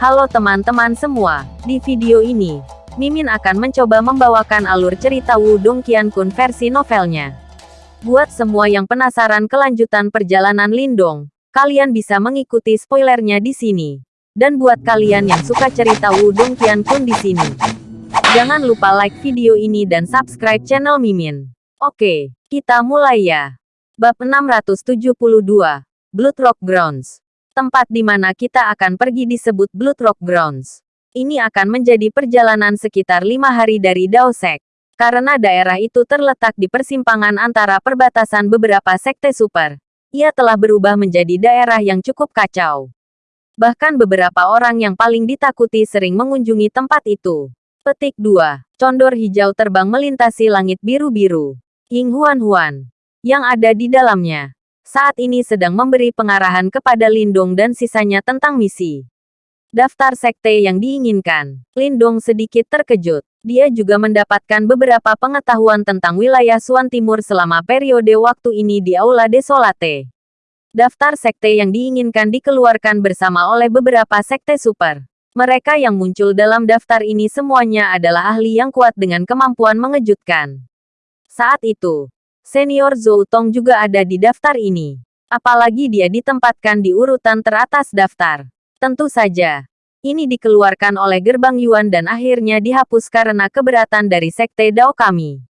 Halo teman-teman semua, di video ini, Mimin akan mencoba membawakan alur cerita Wudong Qiankun versi novelnya. Buat semua yang penasaran kelanjutan perjalanan Lindong, kalian bisa mengikuti spoilernya di sini. Dan buat kalian yang suka cerita Wudong Qiankun di sini, jangan lupa like video ini dan subscribe channel Mimin. Oke, kita mulai ya. Bab 672, Blood Rock Grounds. Tempat di mana kita akan pergi disebut Blood Rock Grounds. Ini akan menjadi perjalanan sekitar lima hari dari Daosek. Karena daerah itu terletak di persimpangan antara perbatasan beberapa sekte super. Ia telah berubah menjadi daerah yang cukup kacau. Bahkan beberapa orang yang paling ditakuti sering mengunjungi tempat itu. Petik 2. Condor hijau terbang melintasi langit biru-biru. Ying Huan Huan. Yang ada di dalamnya saat ini sedang memberi pengarahan kepada Lindong dan sisanya tentang misi. Daftar sekte yang diinginkan. Lindong sedikit terkejut. Dia juga mendapatkan beberapa pengetahuan tentang wilayah Suan Timur selama periode waktu ini di Aula Desolate. Daftar sekte yang diinginkan dikeluarkan bersama oleh beberapa sekte super. Mereka yang muncul dalam daftar ini semuanya adalah ahli yang kuat dengan kemampuan mengejutkan. Saat itu, Senior Zhou Tong juga ada di daftar ini. Apalagi dia ditempatkan di urutan teratas daftar. Tentu saja. Ini dikeluarkan oleh gerbang Yuan dan akhirnya dihapus karena keberatan dari Sekte Dao kami.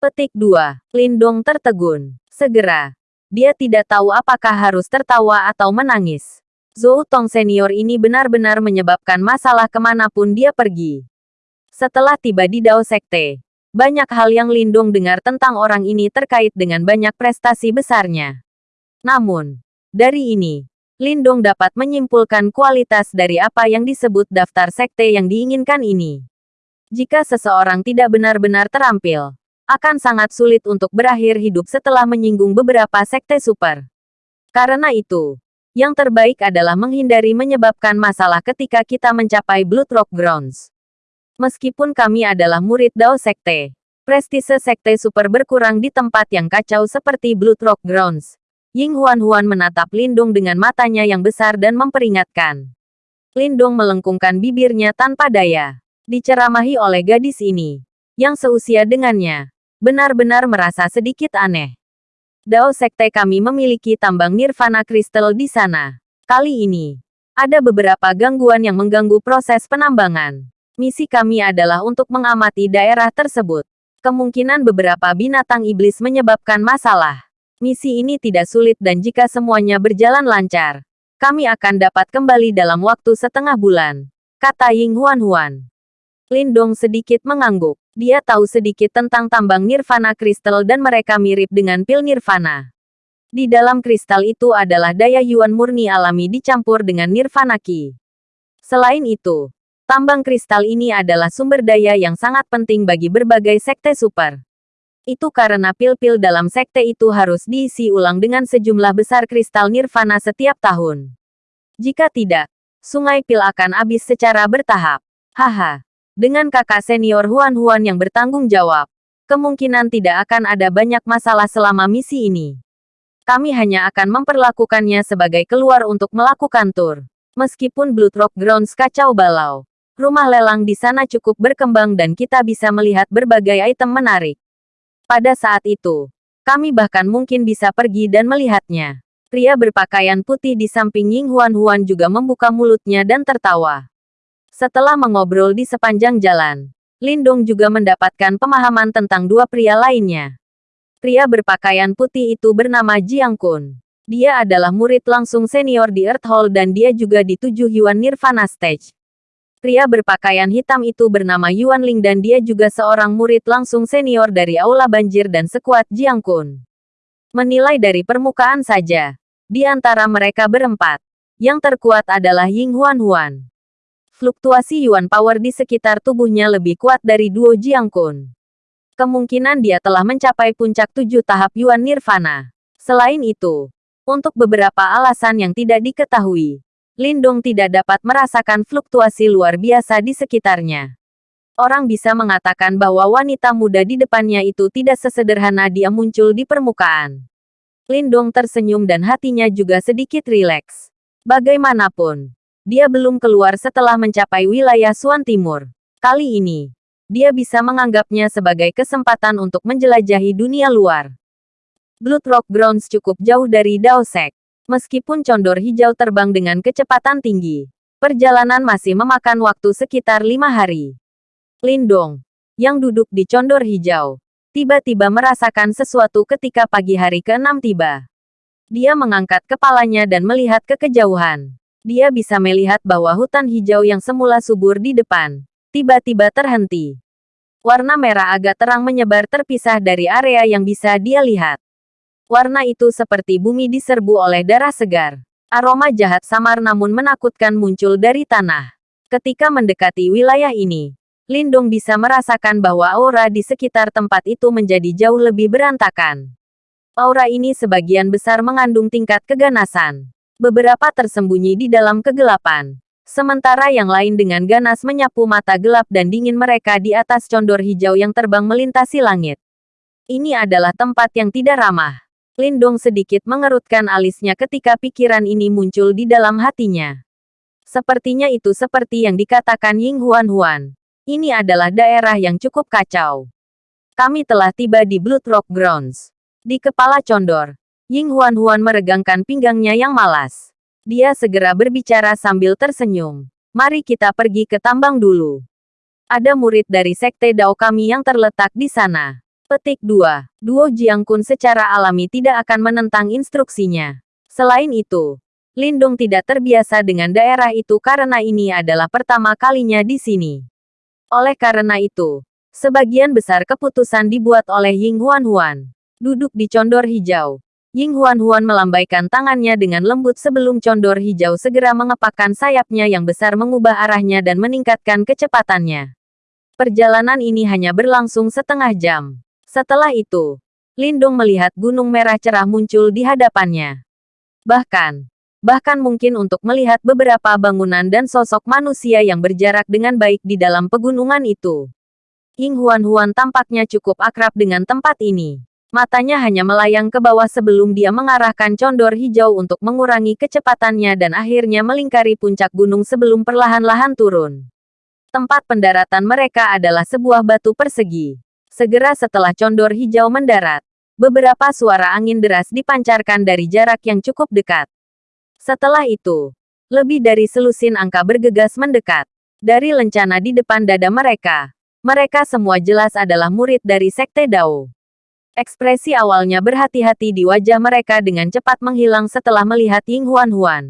Petik 2. Lindong tertegun. Segera. Dia tidak tahu apakah harus tertawa atau menangis. Zhou Tong senior ini benar-benar menyebabkan masalah ke mana pun dia pergi. Setelah tiba di Dao Sekte, banyak hal yang Lindung dengar tentang orang ini terkait dengan banyak prestasi besarnya. Namun, dari ini, Lindung dapat menyimpulkan kualitas dari apa yang disebut daftar sekte yang diinginkan ini. Jika seseorang tidak benar-benar terampil, akan sangat sulit untuk berakhir hidup setelah menyinggung beberapa sekte super. Karena itu, yang terbaik adalah menghindari menyebabkan masalah ketika kita mencapai Blood Rock Grounds. Meskipun kami adalah murid Dao Sekte, prestise Sekte Super berkurang di tempat yang kacau seperti Blood Rock Grounds. Ying Huan Huan menatap Lindung dengan matanya yang besar dan memperingatkan. Lindung melengkungkan bibirnya tanpa daya. Diceramahi oleh gadis ini, yang seusia dengannya, benar-benar merasa sedikit aneh. Dao Sekte kami memiliki tambang nirvana kristal di sana. Kali ini, ada beberapa gangguan yang mengganggu proses penambangan. Misi kami adalah untuk mengamati daerah tersebut. Kemungkinan beberapa binatang iblis menyebabkan masalah. Misi ini tidak sulit dan jika semuanya berjalan lancar, kami akan dapat kembali dalam waktu setengah bulan. Kata Ying Huan Huan. Lindong sedikit mengangguk. Dia tahu sedikit tentang tambang nirvana kristal dan mereka mirip dengan pil nirvana. Di dalam kristal itu adalah daya yuan murni alami dicampur dengan nirvana ki. Selain itu, Tambang kristal ini adalah sumber daya yang sangat penting bagi berbagai sekte super. Itu karena pil-pil dalam sekte itu harus diisi ulang dengan sejumlah besar kristal nirvana setiap tahun. Jika tidak, sungai pil akan habis secara bertahap. Haha. Dengan kakak senior Huan-Huan yang bertanggung jawab, kemungkinan tidak akan ada banyak masalah selama misi ini. Kami hanya akan memperlakukannya sebagai keluar untuk melakukan tur. Meskipun Blood Rock Grounds kacau balau, rumah lelang di sana cukup berkembang dan kita bisa melihat berbagai item menarik. Pada saat itu, kami bahkan mungkin bisa pergi dan melihatnya. Pria berpakaian putih di samping Ying Huan Huan juga membuka mulutnya dan tertawa. Setelah mengobrol di sepanjang jalan, Lindong juga mendapatkan pemahaman tentang dua pria lainnya. Pria berpakaian putih itu bernama Jiang Kun. Dia adalah murid langsung senior di Earth Hall dan dia juga di tujuh Yuan Nirvana Stage. Pria berpakaian hitam itu bernama Yuan Ling dan dia juga seorang murid langsung senior dari Aula Banjir dan sekuat Jiang Kun. Menilai dari permukaan saja, di antara mereka berempat, yang terkuat adalah Ying Huan Huan. Fluktuasi Yuan Power di sekitar tubuhnya lebih kuat dari duo Jiang Kun. Kemungkinan dia telah mencapai puncak tujuh tahap Yuan Nirvana. Selain itu, untuk beberapa alasan yang tidak diketahui, Lindong tidak dapat merasakan fluktuasi luar biasa di sekitarnya. Orang bisa mengatakan bahwa wanita muda di depannya itu tidak sesederhana dia muncul di permukaan. Lindong tersenyum dan hatinya juga sedikit rileks. Bagaimanapun, Dia belum keluar setelah mencapai wilayah Suan Timur. Kali ini, dia bisa menganggapnya sebagai kesempatan untuk menjelajahi dunia luar. Blood Rock Grounds cukup jauh dari Daosek. Meskipun condor hijau terbang dengan kecepatan tinggi, perjalanan masih memakan waktu sekitar lima hari. Lindong, yang duduk di condor hijau, tiba-tiba merasakan sesuatu ketika pagi hari ke-6 tiba. Dia mengangkat kepalanya dan melihat ke kejauhan. Dia bisa melihat bahwa hutan hijau yang semula subur di depan, tiba-tiba terhenti. Warna merah agak terang menyebar terpisah dari area yang bisa dia lihat. Warna itu seperti bumi diserbu oleh darah segar. Aroma jahat samar namun menakutkan muncul dari tanah. Ketika mendekati wilayah ini, Lindong bisa merasakan bahwa aura di sekitar tempat itu menjadi jauh lebih berantakan. Aura ini sebagian besar mengandung tingkat keganasan. Beberapa tersembunyi di dalam kegelapan. Sementara yang lain dengan ganas menyapu mata gelap dan dingin mereka di atas condor hijau yang terbang melintasi langit. Ini adalah tempat yang tidak ramah. Lindong sedikit mengerutkan alisnya ketika pikiran ini muncul di dalam hatinya. Sepertinya itu seperti yang dikatakan Ying Huan Huan. Ini adalah daerah yang cukup kacau. Kami telah tiba di Blood Rock Grounds. Di kepala condor, Ying Huan-Huan meregangkan pinggangnya yang malas. Dia segera berbicara sambil tersenyum. Mari kita pergi ke tambang dulu. Ada murid dari sekte Dao kami yang terletak di sana. Petik 2. Duo Jiangkun secara alami tidak akan menentang instruksinya. Selain itu, Lindung tidak terbiasa dengan daerah itu karena ini adalah pertama kalinya di sini. Oleh karena itu, sebagian besar keputusan dibuat oleh Ying Huan Huan. Duduk di condor hijau, Ying Huan-Huan melambaikan tangannya dengan lembut sebelum condor hijau segera mengepakkan sayapnya yang besar mengubah arahnya dan meningkatkan kecepatannya. Perjalanan ini hanya berlangsung setengah jam. Setelah itu, Lindung melihat gunung merah cerah muncul di hadapannya. Bahkan, bahkan mungkin untuk melihat beberapa bangunan dan sosok manusia yang berjarak dengan baik di dalam pegunungan itu. Ying Huan-Huan tampaknya cukup akrab dengan tempat ini. Matanya hanya melayang ke bawah sebelum dia mengarahkan condor hijau untuk mengurangi kecepatannya dan akhirnya melingkari puncak gunung sebelum perlahan-lahan turun. Tempat pendaratan mereka adalah sebuah batu persegi. Segera setelah condor hijau mendarat, beberapa suara angin deras dipancarkan dari jarak yang cukup dekat. Setelah itu, lebih dari selusin angka bergegas mendekat. Dari lencana di depan dada mereka, mereka semua jelas adalah murid dari Sekte Dao. Ekspresi awalnya berhati-hati di wajah mereka dengan cepat menghilang setelah melihat Ying Huan Huan.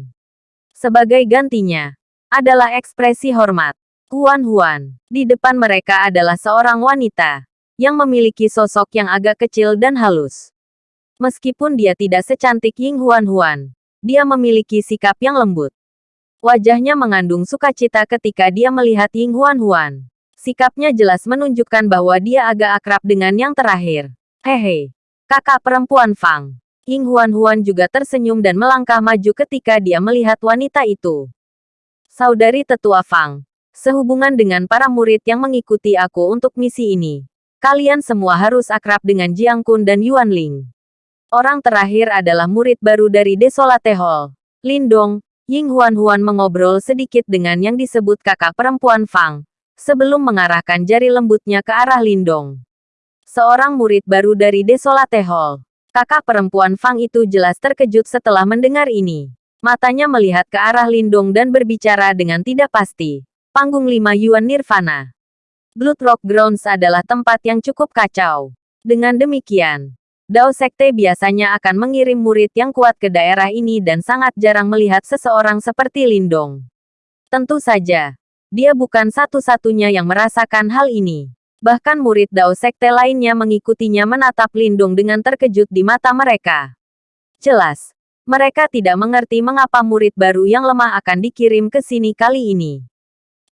Sebagai gantinya, adalah ekspresi hormat. Huan Huan, di depan mereka adalah seorang wanita, yang memiliki sosok yang agak kecil dan halus. Meskipun dia tidak secantik Ying Huan Huan, dia memiliki sikap yang lembut. Wajahnya mengandung sukacita ketika dia melihat Ying Huan Huan. Sikapnya jelas menunjukkan bahwa dia agak akrab dengan yang terakhir. Hehe, kakak perempuan Fang. Ying Huan-Huan juga tersenyum dan melangkah maju ketika dia melihat wanita itu. Saudari tetua Fang, sehubungan dengan para murid yang mengikuti aku untuk misi ini, kalian semua harus akrab dengan Jiang Kun dan Yuan Ling. Orang terakhir adalah murid baru dari Desolate Hall. Lindong, Ying Huan-Huan mengobrol sedikit dengan yang disebut kakak perempuan Fang, sebelum mengarahkan jari lembutnya ke arah Lindong seorang murid baru dari Desolate Hall. Kakak perempuan Fang itu jelas terkejut setelah mendengar ini. Matanya melihat ke arah Lindong dan berbicara dengan tidak pasti. Panggung 5 Yuan Nirvana. Blood Rock Grounds adalah tempat yang cukup kacau. Dengan demikian, Dao Sekte biasanya akan mengirim murid yang kuat ke daerah ini dan sangat jarang melihat seseorang seperti Lindong. Tentu saja, dia bukan satu-satunya yang merasakan hal ini. Bahkan murid Dao Sekte lainnya mengikutinya menatap Lindung dengan terkejut di mata mereka. Jelas, mereka tidak mengerti mengapa murid baru yang lemah akan dikirim ke sini kali ini.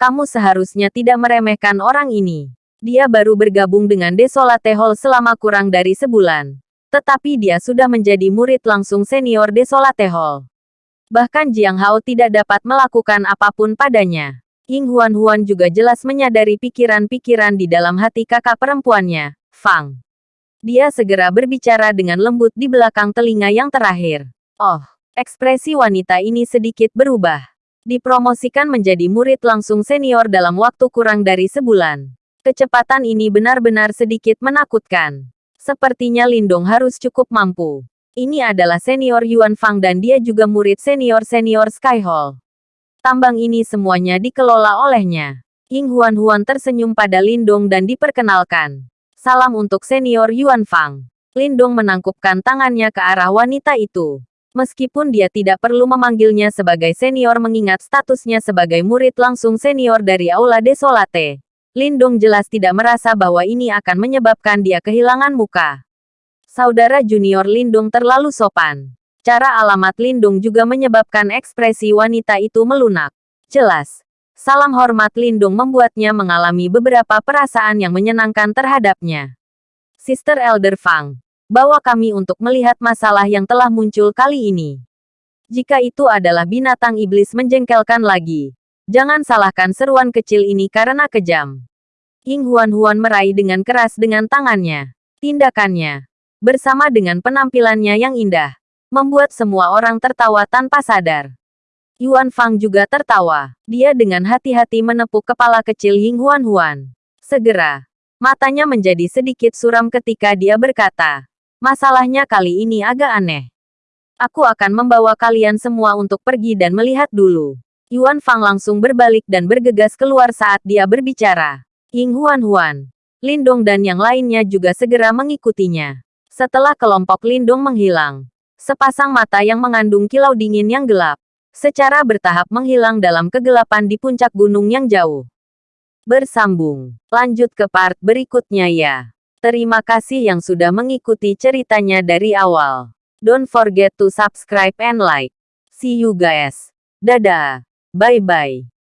Kamu seharusnya tidak meremehkan orang ini. Dia baru bergabung dengan Desolate Hall selama kurang dari sebulan. Tetapi dia sudah menjadi murid langsung senior Desolate Hall. Bahkan Jiang Hao tidak dapat melakukan apa pun padanya. Ying Huan-Huan juga jelas menyadari pikiran-pikiran di dalam hati kakak perempuannya, Fang. Dia segera berbicara dengan lembut di belakang telinga yang terakhir. Oh, ekspresi wanita ini sedikit berubah. Dipromosikan menjadi murid langsung senior dalam waktu kurang dari sebulan. Kecepatan ini benar-benar sedikit menakutkan. Sepertinya Lindong harus cukup mampu. Ini adalah senior Yuan Fang dan dia juga murid senior-senior Sky Hall. Tambang ini semuanya dikelola olehnya. Ying Huan Huan tersenyum pada Lindong dan diperkenalkan. Salam untuk senior Yuan Fang. Lindong menangkupkan tangannya ke arah wanita itu. Meskipun dia tidak perlu memanggilnya sebagai senior mengingat statusnya sebagai murid langsung senior dari Aula Desolate. Lindong jelas tidak merasa bahwa ini akan menyebabkan dia kehilangan muka. Saudara junior Lindung terlalu sopan. Cara alamat Lindung juga menyebabkan ekspresi wanita itu melunak. Jelas. Salam hormat Lindung membuatnya mengalami beberapa perasaan yang menyenangkan terhadapnya. Sister Elder Fang, bawa kami untuk melihat masalah yang telah muncul kali ini. Jika itu adalah binatang iblis menjengkelkan lagi, jangan salahkan seruan kecil ini karena kejam. Ying Huan Huan meraih dengan keras dengan tangannya. Tindakannya, bersama dengan penampilannya yang indah, membuat semua orang tertawa tanpa sadar. Yuan Fang juga tertawa. Dia dengan hati-hati menepuk kepala kecil Ying Huan Huan. Segera, matanya menjadi sedikit suram ketika dia berkata, Masalahnya kali ini agak aneh. Aku akan membawa kalian semua untuk pergi dan melihat dulu. Yuan Fang langsung berbalik dan bergegas keluar saat dia berbicara. Ying Huan Huan, Lindong dan yang lainnya juga segera mengikutinya. Setelah kelompok Lindong menghilang, sepasang mata yang mengandung kilau dingin yang gelap, secara bertahap menghilang dalam kegelapan di puncak gunung yang jauh. Bersambung, lanjut ke part berikutnya ya. Terima kasih yang sudah mengikuti ceritanya dari awal. Don't forget to subscribe and like. See you guys. Dadah. Bye-bye.